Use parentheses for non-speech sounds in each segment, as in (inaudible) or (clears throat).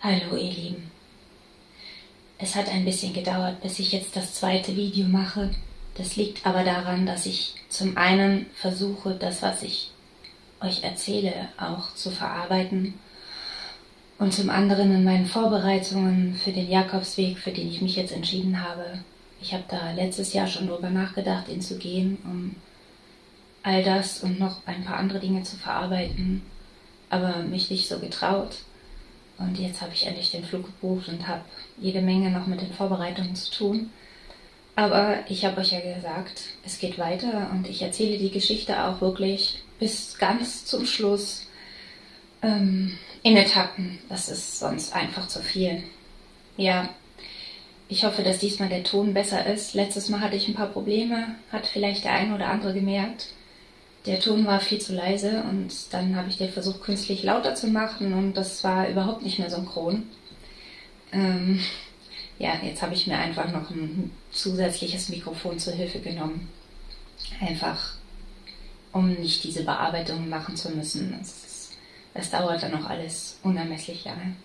Hallo ihr Lieben. Es hat ein bisschen gedauert, bis ich jetzt das zweite Video mache. Das liegt aber daran, dass ich zum einen versuche, das, was ich euch erzähle, auch zu verarbeiten und zum anderen in meinen Vorbereitungen für den Jakobsweg, für den ich mich jetzt entschieden habe. Ich habe da letztes Jahr schon drüber nachgedacht, ihn zu gehen, um all das und noch ein paar andere Dinge zu verarbeiten, aber mich nicht so getraut. Und jetzt habe ich endlich den Flug gebucht und habe jede Menge noch mit den Vorbereitungen zu tun. Aber ich habe euch ja gesagt, es geht weiter und ich erzähle die Geschichte auch wirklich bis ganz zum Schluss ähm, in Etappen. Das ist sonst einfach zu viel. Ja, ich hoffe, dass diesmal der Ton besser ist. Letztes Mal hatte ich ein paar Probleme, hat vielleicht der eine oder andere gemerkt der Ton war viel zu leise und dann habe ich den versucht, künstlich lauter zu machen und das war überhaupt nicht mehr synchron. Ähm, ja, jetzt habe ich mir einfach noch ein zusätzliches Mikrofon zur Hilfe genommen. Einfach, um nicht diese Bearbeitung machen zu müssen. Das, das dauert dann noch alles unermesslich lange.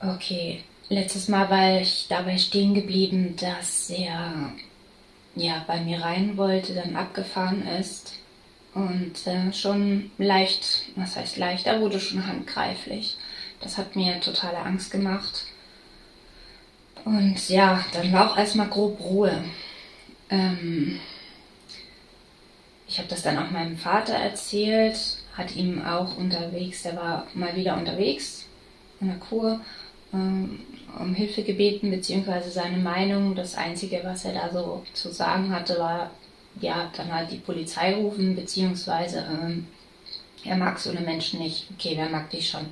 Okay, letztes Mal war ich dabei stehen geblieben, dass er ja, bei mir rein wollte, dann abgefahren ist und äh, schon leicht, was heißt leicht, er wurde schon handgreiflich. Das hat mir totale Angst gemacht. Und ja, dann war auch erstmal grob Ruhe. Ähm, ich habe das dann auch meinem Vater erzählt, hat ihm auch unterwegs, der war mal wieder unterwegs in der Kur um Hilfe gebeten, beziehungsweise seine Meinung. Das Einzige, was er da so zu sagen hatte, war, ja, dann halt die Polizei rufen, beziehungsweise ähm, er mag so eine Menschen nicht. Okay, wer mag dich schon?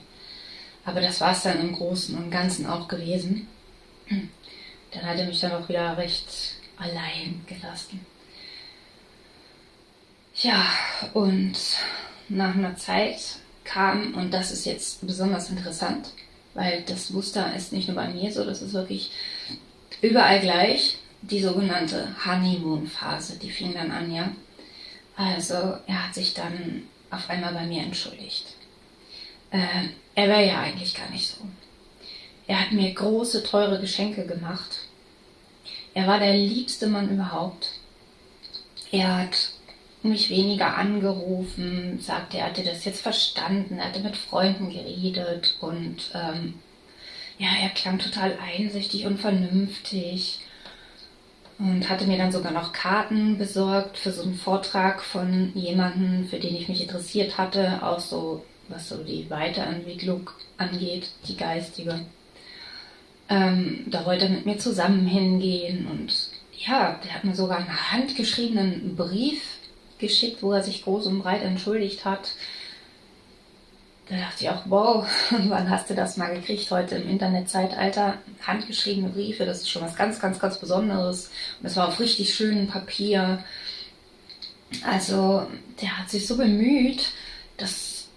Aber das war es dann im Großen und Ganzen auch gewesen. Dann hat er mich dann auch wieder recht allein gelassen. Ja, und nach einer Zeit kam, und das ist jetzt besonders interessant, weil das Muster ist nicht nur bei mir so, das ist wirklich überall gleich. Die sogenannte Honeymoon-Phase, die fing dann an, ja. Also er hat sich dann auf einmal bei mir entschuldigt. Äh, er wäre ja eigentlich gar nicht so. Er hat mir große, teure Geschenke gemacht. Er war der liebste Mann überhaupt. Er hat mich weniger angerufen, sagte, er hatte das jetzt verstanden, er hatte mit Freunden geredet und ähm, ja, er klang total einsichtig und vernünftig und hatte mir dann sogar noch Karten besorgt für so einen Vortrag von jemandem, für den ich mich interessiert hatte, auch so, was so die Weiterentwicklung angeht, die geistige. Ähm, da wollte er mit mir zusammen hingehen und ja, der hat mir sogar einen handgeschriebenen Brief geschickt, wo er sich groß und breit entschuldigt hat. Da dachte ich auch, wow, (laughs) wann hast du das mal gekriegt? Heute im Internetzeitalter. Handgeschriebene Briefe, das ist schon was ganz, ganz, ganz Besonderes. Und es war auf richtig schönem Papier. Also, der hat sich so bemüht, dass,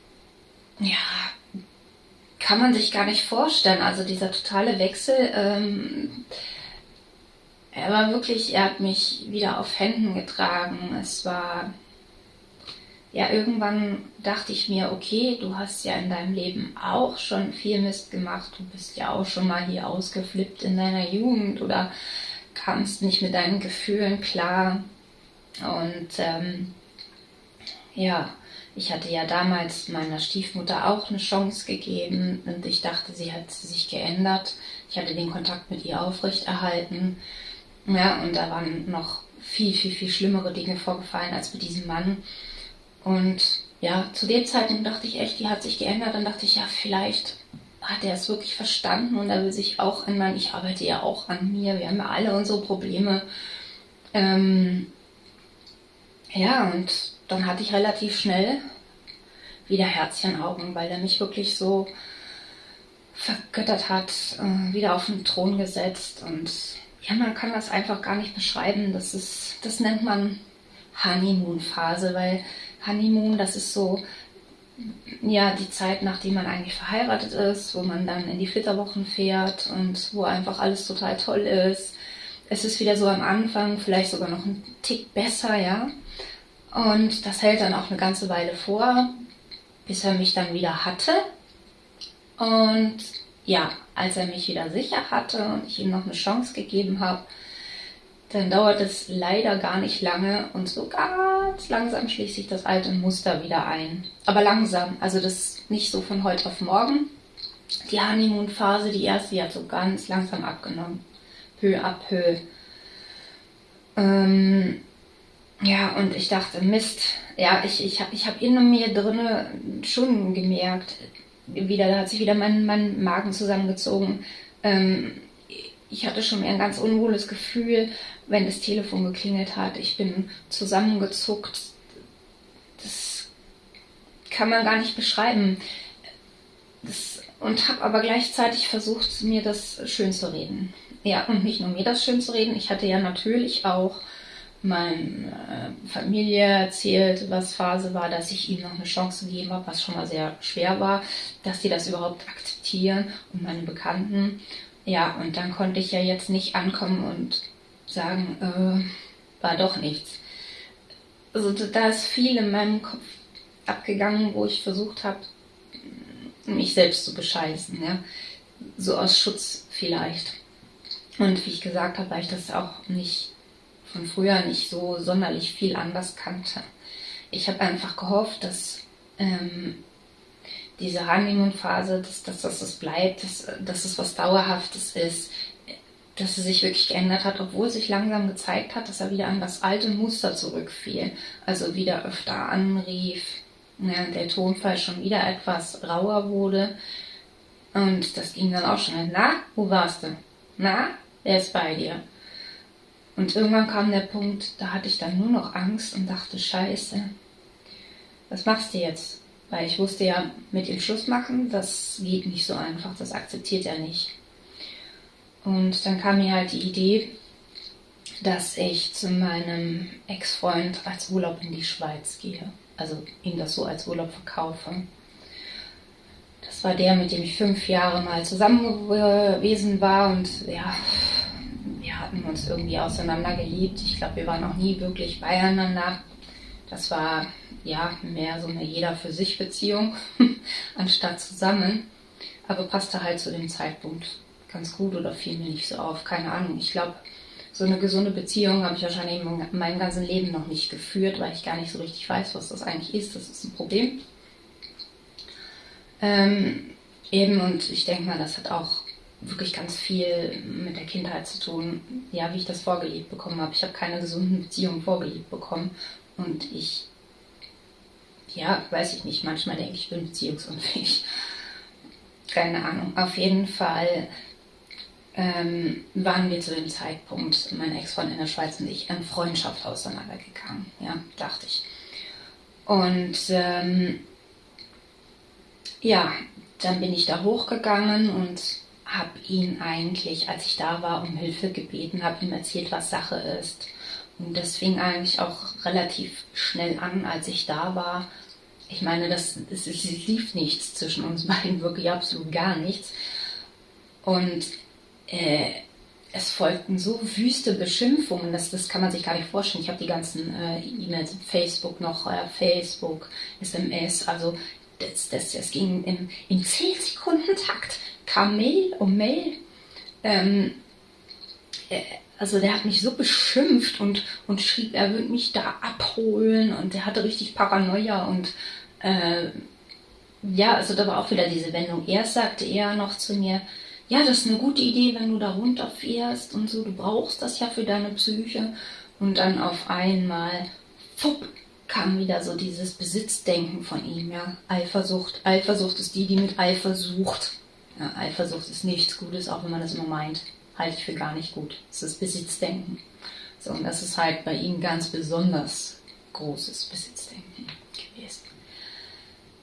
ja, kann man sich gar nicht vorstellen. Also dieser totale Wechsel, ähm, er war wirklich, er hat mich wieder auf Händen getragen. Es war, ja, irgendwann dachte ich mir, okay, du hast ja in deinem Leben auch schon viel Mist gemacht. Du bist ja auch schon mal hier ausgeflippt in deiner Jugend oder kamst nicht mit deinen Gefühlen klar. Und ähm, ja, ich hatte ja damals meiner Stiefmutter auch eine Chance gegeben und ich dachte, sie hat sich geändert. Ich hatte den Kontakt mit ihr aufrechterhalten. Ja, und da waren noch viel, viel, viel schlimmere Dinge vorgefallen als mit diesem Mann. Und ja, zu dem Zeitpunkt dachte ich echt, die hat sich geändert. Dann dachte ich, ja, vielleicht hat er es wirklich verstanden und er will sich auch ändern. Ich arbeite ja auch an mir. Wir haben ja alle unsere Probleme. Ähm, ja, und dann hatte ich relativ schnell wieder Herzchenaugen, weil er mich wirklich so vergöttert hat, äh, wieder auf den Thron gesetzt und ja, man kann das einfach gar nicht beschreiben. Das ist, das nennt man Honeymoon-Phase, weil Honeymoon, das ist so, ja, die Zeit, nachdem man eigentlich verheiratet ist, wo man dann in die Flitterwochen fährt und wo einfach alles total toll ist. Es ist wieder so am Anfang, vielleicht sogar noch ein Tick besser, ja. Und das hält dann auch eine ganze Weile vor, bis er mich dann wieder hatte. Und ja, als er mich wieder sicher hatte und ich ihm noch eine Chance gegeben habe, dann dauert es leider gar nicht lange und so ganz langsam schließt sich das alte Muster wieder ein. Aber langsam, also das nicht so von heute auf morgen. Die Honeymoon-Phase, die erste, die hat so ganz langsam abgenommen. Peu à peu. Ähm, ja, und ich dachte, Mist, ja, ich, ich habe ich hab in mir drinne schon gemerkt, wieder, da hat sich wieder mein, mein Magen zusammengezogen. Ähm, ich hatte schon ein ganz unwohles Gefühl, wenn das Telefon geklingelt hat. Ich bin zusammengezuckt. Das kann man gar nicht beschreiben. Das, und habe aber gleichzeitig versucht, mir das schön zu reden. Ja, und nicht nur mir das schön zu reden. Ich hatte ja natürlich auch meine äh, Familie erzählt, was Phase war, dass ich ihm noch eine Chance gegeben habe, was schon mal sehr schwer war, dass die das überhaupt akzeptieren und meine Bekannten. Ja, und dann konnte ich ja jetzt nicht ankommen und sagen, äh, war doch nichts. Also da ist viel in meinem Kopf abgegangen, wo ich versucht habe, mich selbst zu bescheißen, ja. So aus Schutz vielleicht. Und wie ich gesagt habe, weil ich das auch nicht von früher nicht so sonderlich viel anders kannte. Ich habe einfach gehofft, dass ähm, diese Honeymoon-Phase, dass, dass, dass das bleibt, dass, dass es was Dauerhaftes ist, dass es sich wirklich geändert hat, obwohl sich langsam gezeigt hat, dass er wieder an das alte Muster zurückfiel. Also wieder öfter anrief, ja, der Tonfall schon wieder etwas rauer wurde. Und das ging dann auch schnell. Na, wo warst du? Na, wer ist bei dir? Und irgendwann kam der Punkt, da hatte ich dann nur noch Angst und dachte, scheiße, was machst du jetzt? Weil ich wusste ja, mit ihm Schluss machen, das geht nicht so einfach, das akzeptiert er nicht. Und dann kam mir halt die Idee, dass ich zu meinem Ex-Freund als Urlaub in die Schweiz gehe. Also ihm das so als Urlaub verkaufe. Das war der, mit dem ich fünf Jahre mal zusammen gewesen war und ja, hatten uns irgendwie auseinandergeliebt. Ich glaube, wir waren noch nie wirklich beieinander. Das war ja mehr so eine jeder für sich Beziehung (laughs) anstatt zusammen. Aber passte halt zu dem Zeitpunkt ganz gut oder fiel mir nicht so auf. Keine Ahnung. Ich glaube, so eine gesunde Beziehung habe ich wahrscheinlich in meinem ganzen Leben noch nicht geführt, weil ich gar nicht so richtig weiß, was das eigentlich ist. Das ist ein Problem. Ähm, eben, und ich denke mal, das hat auch wirklich ganz viel mit der Kindheit zu tun, ja, wie ich das vorgelebt bekommen habe. Ich habe keine gesunden Beziehungen vorgelebt bekommen und ich, ja, weiß ich nicht, manchmal denke ich, ich bin beziehungsunfähig. (laughs) Keine Ahnung. Auf jeden Fall ähm, waren wir zu dem Zeitpunkt, mein Ex-Freund in der Schweiz und ich, in Freundschaft auseinandergegangen. Ja, dachte ich. Und ähm, ja, dann bin ich da hochgegangen und habe ihn eigentlich, als ich da war, um Hilfe gebeten, habe ihm erzählt, was Sache ist. Und das fing eigentlich auch relativ schnell an, als ich da war. Ich meine, das, es, es lief nichts zwischen uns beiden, (laughs) wirklich absolut gar nichts. Und äh, es folgten so wüste Beschimpfungen, das, das kann man sich gar nicht vorstellen. Ich habe die ganzen äh, E-Mails, Facebook noch, äh, Facebook, SMS, also das, das, das ging im, im 10-Sekunden-Takt kam Mail um Mail. Ähm, äh, also der hat mich so beschimpft und, und schrieb, er würde mich da abholen und der hatte richtig Paranoia und äh, ja, also da war auch wieder diese Wendung. Erst sagte er noch zu mir, ja, das ist eine gute Idee, wenn du da runterfährst und so, du brauchst das ja für deine Psyche. Und dann auf einmal, fupp, kam wieder so dieses Besitzdenken von ihm, ja. Eifersucht. Eifersucht ist die, die mit Eifer sucht. Ja, Eifersucht ist nichts Gutes, auch wenn man das immer meint. Halte ich für gar nicht gut. Es ist Besitzdenken. So, und das ist halt bei ihm ganz besonders großes Besitzdenken gewesen.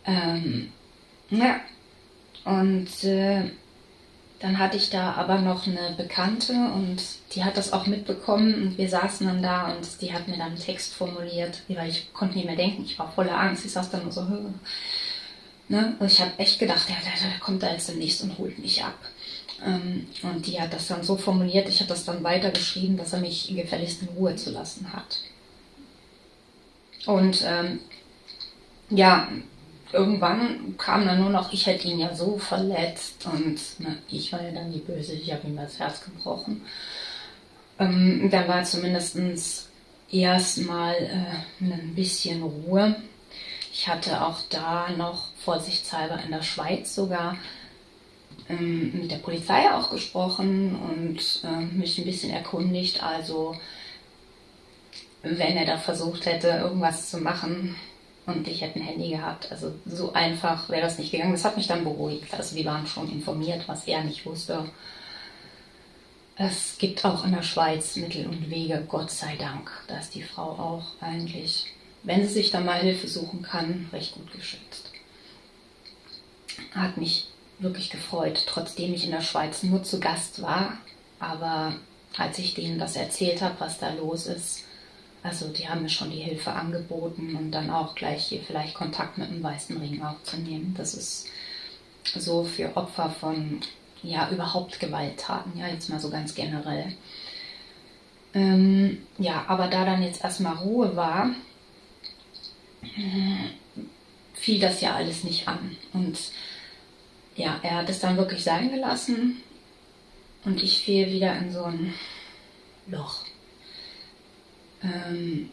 Ähm, ja, und äh, dann hatte ich da aber noch eine Bekannte und die hat das auch mitbekommen und wir saßen dann da und die hat mir dann einen Text formuliert, weil ich konnte nicht mehr denken, ich war voller Angst, ich saß dann nur so, Ne? Also ich habe echt gedacht, ja, der, der, kommt da jetzt demnächst und holt mich ab. Ähm, und die hat das dann so formuliert, ich habe das dann weitergeschrieben, dass er mich gefälligst in Ruhe zu lassen hat. Und ähm, ja, irgendwann kam dann nur noch, ich hätte ihn ja so verletzt und na, ich war ja dann die Böse, ich habe ihm das Herz gebrochen. Ähm, dann war zumindest erstmal äh, ein bisschen Ruhe. Ich hatte auch da noch vorsichtshalber in der Schweiz sogar ähm, mit der Polizei auch gesprochen und äh, mich ein bisschen erkundigt. Also wenn er da versucht hätte, irgendwas zu machen und ich hätte ein Handy gehabt, also so einfach wäre das nicht gegangen. Das hat mich dann beruhigt. Also die waren schon informiert, was er nicht wusste. Es gibt auch in der Schweiz Mittel und Wege, Gott sei Dank. Da ist die Frau auch eigentlich, wenn sie sich da mal Hilfe suchen kann, recht gut geschützt. Hat mich wirklich gefreut, trotzdem ich in der Schweiz nur zu Gast war. Aber als ich denen das erzählt habe, was da los ist, also die haben mir schon die Hilfe angeboten und dann auch gleich hier vielleicht Kontakt mit dem Weißen Ring aufzunehmen. Das ist so für Opfer von ja überhaupt Gewalttaten, ja jetzt mal so ganz generell. Ähm, ja, aber da dann jetzt erstmal Ruhe war, fiel das ja alles nicht an. Und ja, er hat es dann wirklich sein gelassen und ich fiel wieder in so ein Loch. Ähm,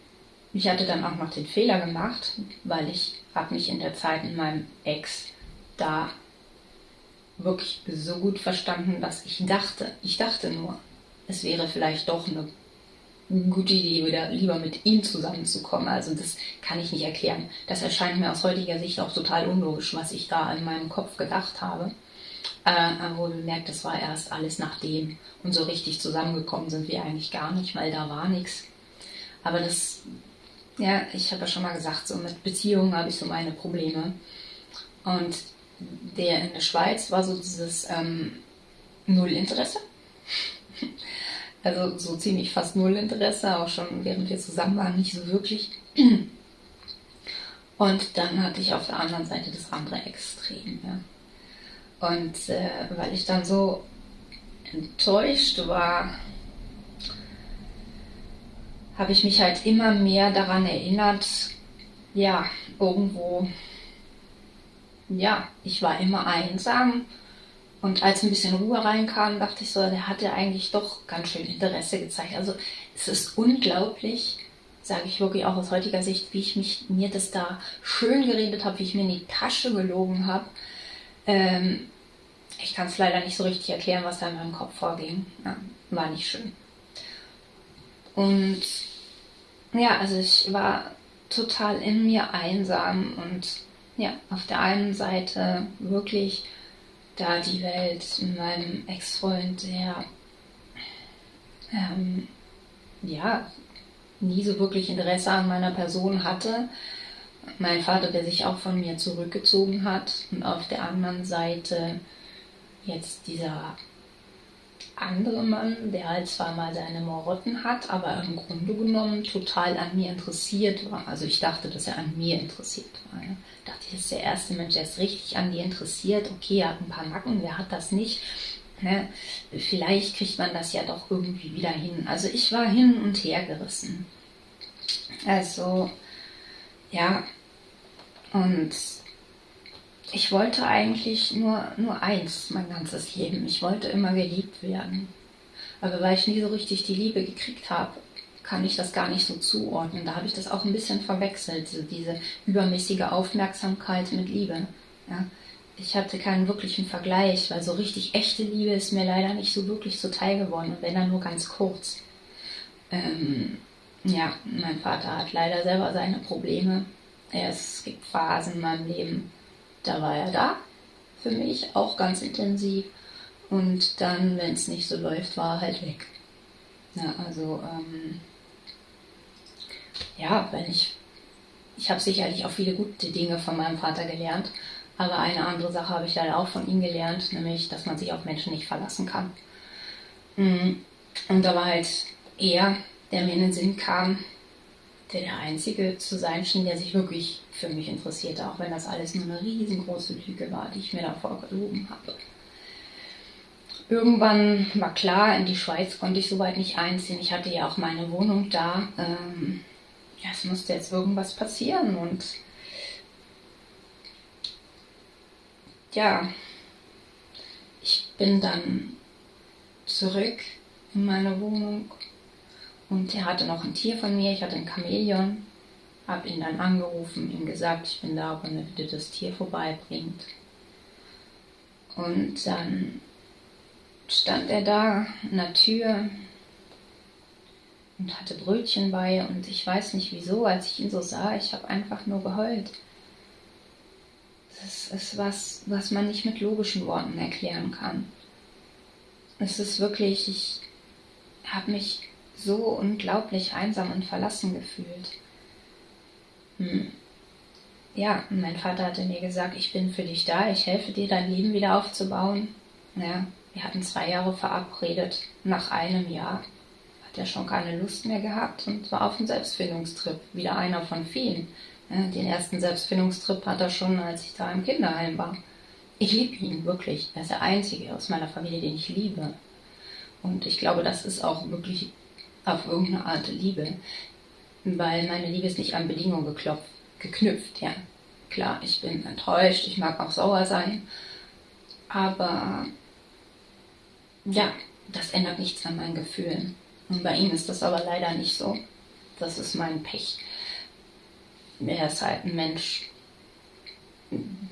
ich hatte dann auch noch den Fehler gemacht, weil ich habe mich in der Zeit mit meinem Ex da wirklich so gut verstanden, dass ich dachte, ich dachte nur, es wäre vielleicht doch eine gute Idee, wieder lieber mit ihm zusammenzukommen. Also das kann ich nicht erklären. Das erscheint mir aus heutiger Sicht auch total unlogisch, was ich da in meinem Kopf gedacht habe. Äh, aber bemerkt, das war erst alles nachdem. Und so richtig zusammengekommen sind wir eigentlich gar nicht, weil da war nichts. Aber das, ja, ich habe ja schon mal gesagt, so mit Beziehungen habe ich so meine Probleme. Und der in der Schweiz war so dieses ähm, Nullinteresse. (laughs) Also so ziemlich fast null Interesse, auch schon während wir zusammen waren, nicht so wirklich. (clears throat) Und dann hatte ich auf der anderen Seite das andere Extrem. Ja. Und äh, weil ich dann so enttäuscht war, habe ich mich halt immer mehr daran erinnert, ja, irgendwo, ja, ich war immer einsam und als ein bisschen Ruhe reinkam, dachte ich so, der hatte eigentlich doch ganz schön Interesse gezeigt. Also es ist unglaublich, sage ich wirklich auch aus heutiger Sicht, wie ich mich, mir das da schön geredet habe, wie ich mir in die Tasche gelogen habe. Ähm, ich kann es leider nicht so richtig erklären, was da in meinem Kopf vorging. Ja, war nicht schön. Und ja, also ich war total in mir einsam und ja, auf der einen Seite wirklich da die Welt mit meinem Ex-Freund, der ähm, ja nie so wirklich Interesse an meiner Person hatte. Mein Vater, der sich auch von mir zurückgezogen hat. Und auf der anderen Seite jetzt dieser andere Mann, der halt zwar mal seine Morotten hat, aber im Grunde genommen total an mir interessiert war. Also ich dachte, dass er an mir interessiert war. Ja. Dachte das ist der erste Mensch, der ist richtig an dir interessiert. Okay, er hat ein paar Nacken, wer hat das nicht? Ne? Vielleicht kriegt man das ja doch irgendwie wieder hin. Also ich war hin und her gerissen. Also, ja, und ich wollte eigentlich nur, nur eins mein ganzes Leben. Ich wollte immer geliebt werden. Aber weil ich nie so richtig die Liebe gekriegt habe, kann ich das gar nicht so zuordnen. Da habe ich das auch ein bisschen verwechselt, diese übermäßige Aufmerksamkeit mit Liebe. Ja. Ich hatte keinen wirklichen Vergleich, weil so richtig echte Liebe ist mir leider nicht so wirklich zuteil geworden, wenn dann nur ganz kurz. Ähm, ja, mein Vater hat leider selber seine Probleme. Es gibt Phasen in meinem Leben, da war er da für mich, auch ganz intensiv. Und dann, wenn es nicht so läuft, war er halt weg. Ja, also, ähm, ja, wenn ich, ich habe sicherlich auch viele gute Dinge von meinem Vater gelernt, aber eine andere Sache habe ich leider auch von ihm gelernt, nämlich, dass man sich auf Menschen nicht verlassen kann. Mm, und da war halt er, der mir in den Sinn kam, der Einzige zu sein schien, der sich wirklich für mich interessierte, auch wenn das alles nur eine riesengroße Lüge war, die ich mir davor gelogen habe. Irgendwann war klar, in die Schweiz konnte ich soweit nicht einziehen. Ich hatte ja auch meine Wohnung da. Ähm, ja, es musste jetzt irgendwas passieren und ja, ich bin dann zurück in meine Wohnung und er hatte noch ein Tier von mir, ich hatte ein Chamäleon, habe ihn dann angerufen, ihm gesagt, ich bin da, ob er bitte das Tier vorbeibringt. Und dann stand er da an der Tür und hatte Brötchen bei und ich weiß nicht wieso, als ich ihn so sah, ich habe einfach nur geheult. Das ist was, was man nicht mit logischen Worten erklären kann. Es ist wirklich, ich habe mich so unglaublich einsam und verlassen gefühlt. Hm. Ja, mein Vater hatte mir gesagt, ich bin für dich da, ich helfe dir, dein Leben wieder aufzubauen. Ja, wir hatten zwei Jahre verabredet. Nach einem Jahr hat er schon keine Lust mehr gehabt und war auf dem Selbstfindungstrip. Wieder einer von vielen. Ja, den ersten Selbstfindungstrip hat er schon, als ich da im Kinderheim war. Ich liebe ihn wirklich. Er ist der Einzige aus meiner Familie, den ich liebe. Und ich glaube, das ist auch wirklich auf irgendeine Art Liebe. Weil meine Liebe ist nicht an Bedingungen geklopft, geknüpft, ja. Klar, ich bin enttäuscht, ich mag auch sauer sein. Aber ja, das ändert nichts an meinen Gefühlen. Und bei ihm ist das aber leider nicht so. Das ist mein Pech. Er ist halt ein Mensch,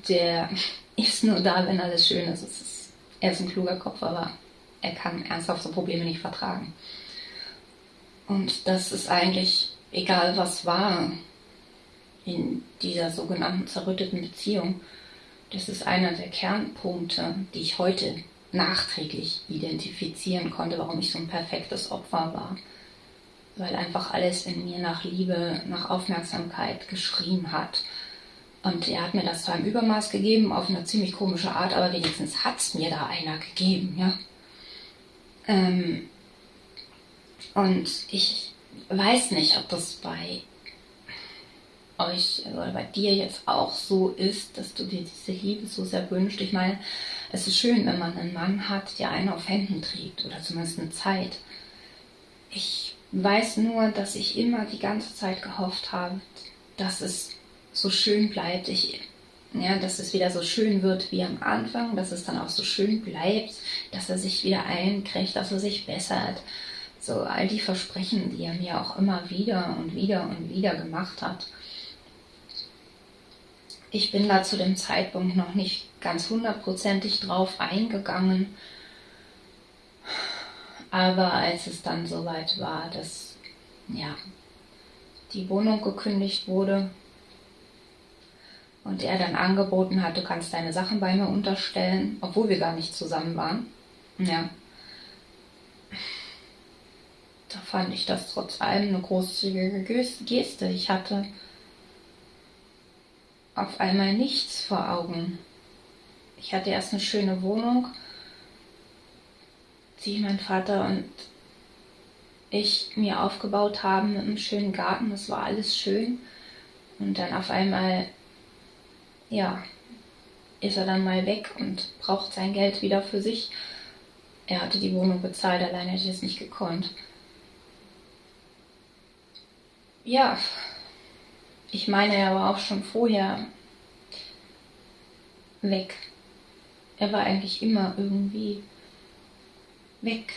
der (laughs) ist nur da, wenn alles schön ist. Er ist ein kluger Kopf, aber er kann ernsthaft so Probleme nicht vertragen. Und das ist eigentlich egal, was war in dieser sogenannten zerrütteten Beziehung. Das ist einer der Kernpunkte, die ich heute nachträglich identifizieren konnte, warum ich so ein perfektes Opfer war. Weil einfach alles in mir nach Liebe, nach Aufmerksamkeit geschrien hat. Und er hat mir das zwar im Übermaß gegeben, auf eine ziemlich komische Art, aber wenigstens hat es mir da einer gegeben, ja. Ähm und ich weiß nicht, ob das bei euch oder bei dir jetzt auch so ist, dass du dir diese Liebe so sehr wünscht. Ich meine, es ist schön, wenn man einen Mann hat, der einen auf Händen trägt oder zumindest eine Zeit. Ich weiß nur, dass ich immer die ganze Zeit gehofft habe, dass es so schön bleibt. Ich, ja, dass es wieder so schön wird wie am Anfang, dass es dann auch so schön bleibt, dass er sich wieder einkriegt, dass er sich bessert. So all die Versprechen, die er mir auch immer wieder und wieder und wieder gemacht hat ich bin da zu dem Zeitpunkt noch nicht ganz hundertprozentig drauf eingegangen. Aber als es dann soweit war, dass ja, die Wohnung gekündigt wurde und er dann angeboten hat, du kannst deine Sachen bei mir unterstellen, obwohl wir gar nicht zusammen waren. Ja. Da fand ich das trotz allem eine großzügige Geste. Ich hatte auf einmal nichts vor Augen. Ich hatte erst eine schöne Wohnung, die mein Vater und ich mir aufgebaut haben mit einem schönen Garten. Das war alles schön. Und dann auf einmal, ja, ist er dann mal weg und braucht sein Geld wieder für sich. Er hatte die Wohnung bezahlt, allein hätte ich es nicht gekonnt. Ja, ich meine, er war auch schon vorher weg. Er war eigentlich immer irgendwie weg.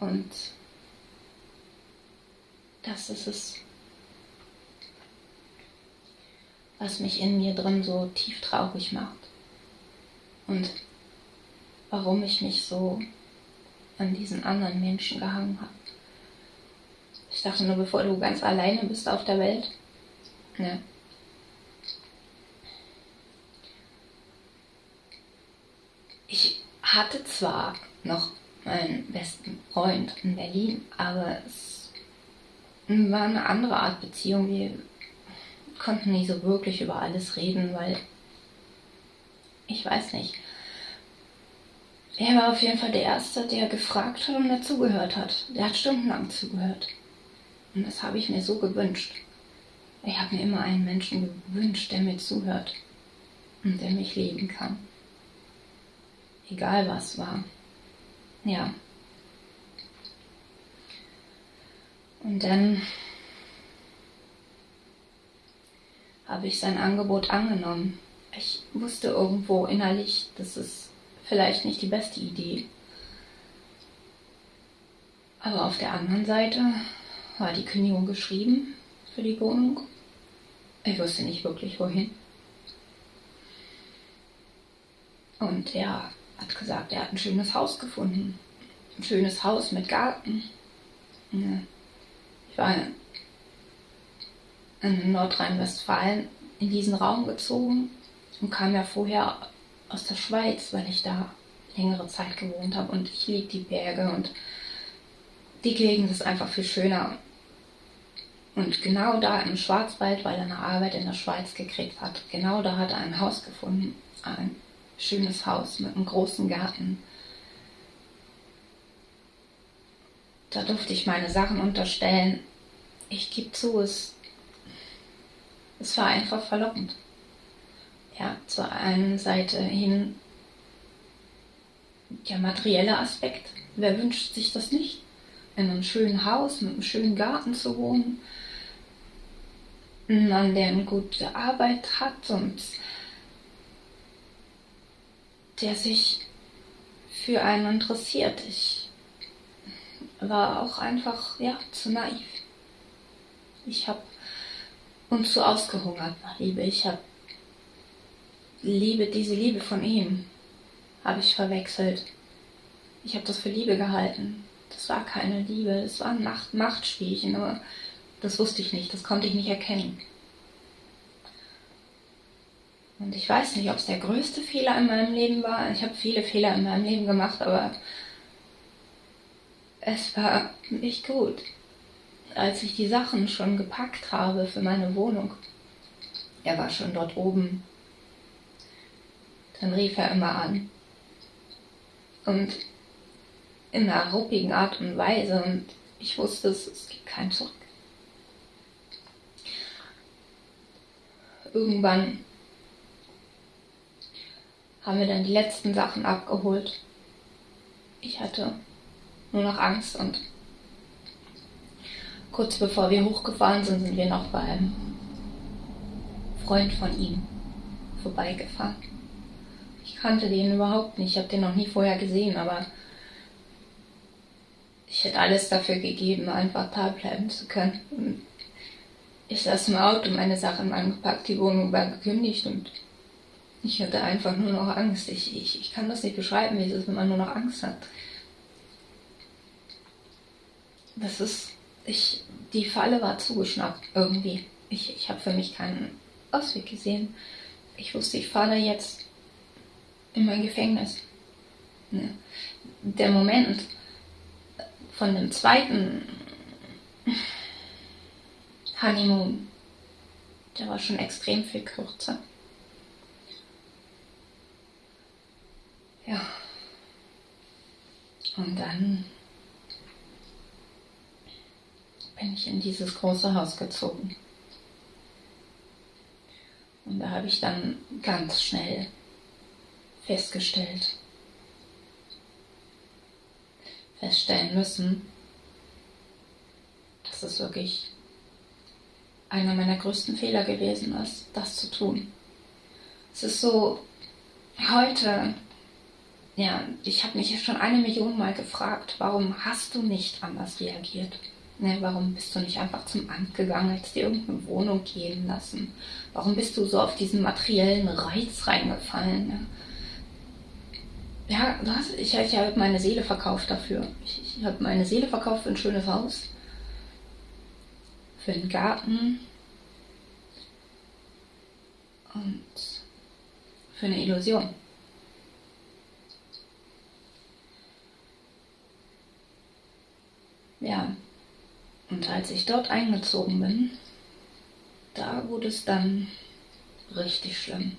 Und das ist es, was mich in mir drin so tief traurig macht. Und warum ich mich so an diesen anderen Menschen gehangen habe. Ich dachte nur, bevor du ganz alleine bist auf der Welt, ne? Ich hatte zwar noch meinen besten Freund in Berlin, aber es war eine andere Art Beziehung. Wir konnten nicht so wirklich über alles reden, weil ich weiß nicht. Er war auf jeden Fall der Erste, der gefragt hat und dazugehört hat. Der hat stundenlang zugehört. Und das habe ich mir so gewünscht. Ich habe mir immer einen Menschen gewünscht, der mir zuhört und der mich lieben kann. Egal was war. Ja. Und dann habe ich sein Angebot angenommen. ich wusste irgendwo innerlich, das ist vielleicht nicht die beste Idee. Aber auf der anderen Seite war die Kündigung geschrieben für die Wohnung. Ich wusste nicht wirklich wohin. Und er hat gesagt, er hat ein schönes Haus gefunden. Ein schönes Haus mit Garten. Ich war in Nordrhein-Westfalen in diesen Raum gezogen und kam ja vorher aus der Schweiz, weil ich da längere Zeit gewohnt habe und ich liebe die Berge und die Gegend ist einfach viel schöner. Und genau da im Schwarzwald, weil er eine Arbeit in der Schweiz gekriegt hat, genau da hat er ein Haus gefunden. Ein schönes Haus mit einem großen Garten. Da durfte ich meine Sachen unterstellen. Ich gebe zu, es, es war einfach verlockend. Ja, zur einen Seite hin der materielle Aspekt. Wer wünscht sich das nicht? In einem schönen Haus mit einem schönen Garten zu wohnen. Ein Mann, der eine gute Arbeit hat und der sich für einen interessiert. Ich war auch einfach, ja, zu naiv. Ich habe und zu ausgehungert nach Liebe. Ich habe Liebe, diese Liebe von ihm, habe ich verwechselt. Ich habe das für Liebe gehalten. Das war keine Liebe, das war ein Macht Machtspielchen, aber das wusste ich nicht, das konnte ich nicht erkennen. Und ich weiß nicht, ob es der größte Fehler in meinem Leben war. Ich habe viele Fehler in meinem Leben gemacht, aber es war nicht gut. Als ich die Sachen schon gepackt habe für meine Wohnung, er war schon dort oben, dann rief er immer an. Und in einer ruppigen Art und Weise und ich wusste, es, es gibt kein Zurück. Irgendwann haben wir dann die letzten Sachen abgeholt. Ich hatte nur noch Angst und kurz bevor wir hochgefahren sind, sind wir noch bei einem Freund von ihm vorbeigefahren. Ich kannte den überhaupt nicht, ich habe den noch nie vorher gesehen, aber ich hätte alles dafür gegeben, einfach da bleiben zu können. Und ich saß im Auto, meine Sachen angepackt, die Wohnung war gekündigt und ich hatte einfach nur noch Angst. Ich, ich, ich kann das nicht beschreiben, wie es ist, wenn man nur noch Angst hat. Das ist, ich, die Falle war zugeschnappt irgendwie. Ich, ich habe für mich keinen Ausweg gesehen. Ich wusste, ich fahre jetzt in mein Gefängnis. Der Moment von dem zweiten Honeymoon, der war schon extrem viel kürzer. Ja. Und dann bin ich in dieses große Haus gezogen. Und da habe ich dann ganz schnell festgestellt, feststellen müssen, dass es wirklich einer meiner größten Fehler gewesen ist, das zu tun. Es ist so, heute ja, ich habe mich schon eine Million Mal gefragt, warum hast du nicht anders reagiert? Ne, warum bist du nicht einfach zum Amt gegangen, hättest dir irgendeine Wohnung gehen lassen? Warum bist du so auf diesen materiellen Reiz reingefallen? Ne? Ja, hast, ich, ich habe meine Seele verkauft dafür. Ich, ich habe meine Seele verkauft für ein schönes Haus, für einen Garten und für eine Illusion. Ja, und als ich dort eingezogen bin, da wurde es dann richtig schlimm.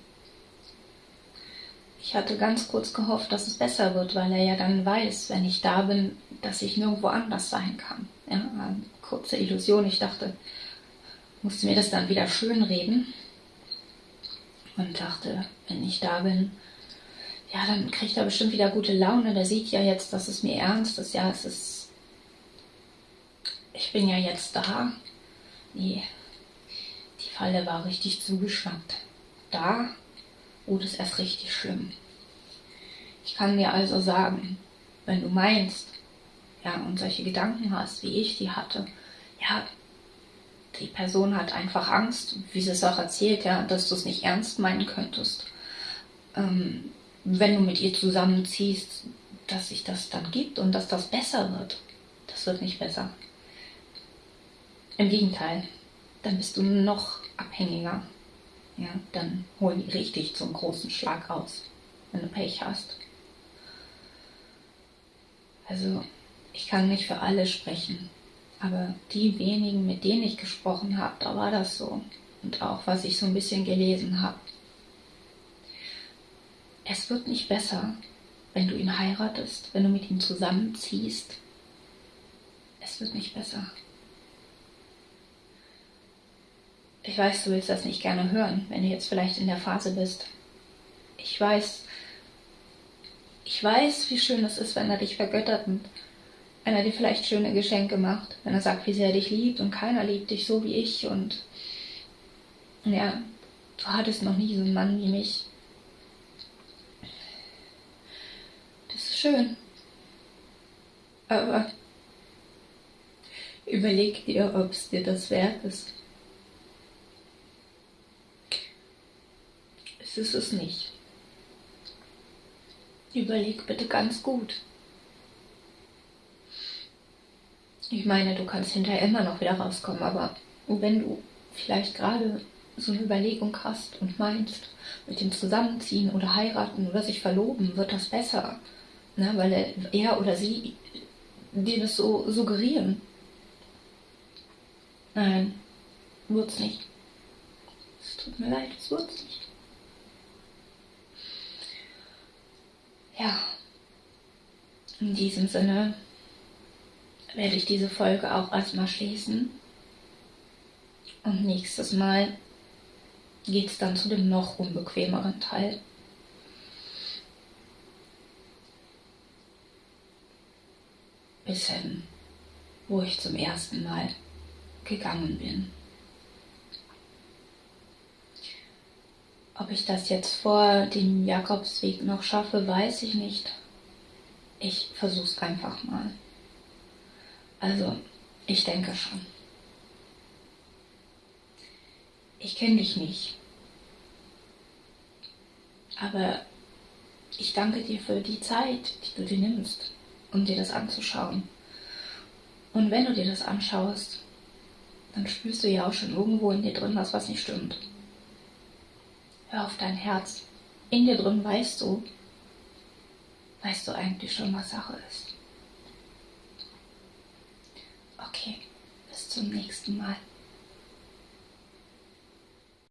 Ich hatte ganz kurz gehofft, dass es besser wird, weil er ja dann weiß, wenn ich da bin, dass ich nirgendwo anders sein kann. Ja, eine kurze Illusion. Ich dachte, musste mir das dann wieder schönreden und dachte, wenn ich da bin, ja, dann kriegt er bestimmt wieder gute Laune. Der sieht ja jetzt, dass es mir ernst ist. Ja, es ist ich bin ja jetzt da. Nee, die Falle war richtig zugeschnappt. Da oh, das ist erst richtig schlimm. Ich kann dir also sagen, wenn du meinst, ja, und solche Gedanken hast, wie ich die hatte, ja, die Person hat einfach Angst, wie sie es auch erzählt, ja, dass du es nicht ernst meinen könntest. Ähm, wenn du mit ihr zusammenziehst, dass sich das dann gibt und dass das besser wird. Das wird nicht besser. Im Gegenteil, dann bist du noch abhängiger. Ja, dann holen die richtig zum großen Schlag aus, wenn du Pech hast. Also, ich kann nicht für alle sprechen, aber die wenigen, mit denen ich gesprochen habe, da war das so. Und auch was ich so ein bisschen gelesen habe. Es wird nicht besser, wenn du ihn heiratest, wenn du mit ihm zusammenziehst. Es wird nicht besser. Ich weiß, du willst das nicht gerne hören, wenn du jetzt vielleicht in der Phase bist. Ich weiß, ich weiß, wie schön es ist, wenn er dich vergöttert und wenn er dir vielleicht schöne Geschenke macht, wenn er sagt, wie sehr er dich liebt und keiner liebt dich so wie ich und ja, du hattest noch nie so einen Mann wie mich. Das ist schön. Aber überleg dir, ob es dir das wert ist. Es ist es nicht. Überleg bitte ganz gut. Ich meine, du kannst hinterher immer noch wieder rauskommen, aber wenn du vielleicht gerade so eine Überlegung hast und meinst, mit dem Zusammenziehen oder heiraten oder sich verloben, wird das besser. Ne? Weil er oder sie dir das so suggerieren. Nein, wird's nicht. Es tut mir leid, es wird's nicht. Ja, in diesem Sinne werde ich diese Folge auch erstmal schließen. Und nächstes Mal geht es dann zu dem noch unbequemeren Teil. Bis hin, wo ich zum ersten Mal gegangen bin. Ob ich das jetzt vor dem Jakobsweg noch schaffe, weiß ich nicht. Ich versuch's einfach mal. Also, ich denke schon. Ich kenne dich nicht. Aber ich danke dir für die Zeit, die du dir nimmst, um dir das anzuschauen. Und wenn du dir das anschaust, dann spürst du ja auch schon irgendwo in dir drin was, was nicht stimmt. Hör auf dein Herz. In dir drin weißt du, weißt du eigentlich schon, was Sache ist. Okay, bis zum nächsten Mal.